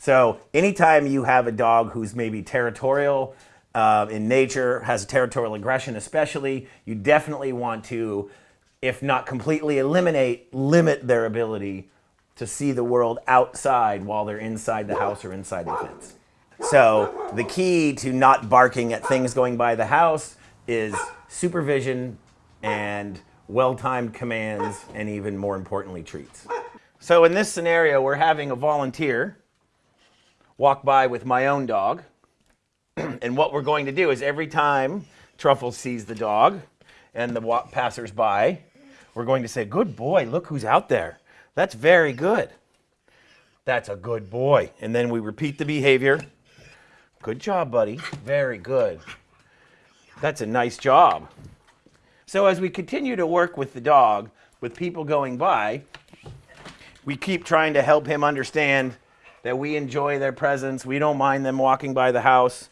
So anytime you have a dog who's maybe territorial uh, in nature, has territorial aggression especially, you definitely want to, if not completely eliminate, limit their ability to see the world outside while they're inside the house or inside the fence. So the key to not barking at things going by the house is supervision and well-timed commands and even more importantly treats. So in this scenario we're having a volunteer walk by with my own dog and what we're going to do is every time Truffles sees the dog and the passers-by we're going to say good boy look who's out there that's very good that's a good boy and then we repeat the behavior Good job, buddy. Very good. That's a nice job. So as we continue to work with the dog, with people going by, we keep trying to help him understand that we enjoy their presence. We don't mind them walking by the house.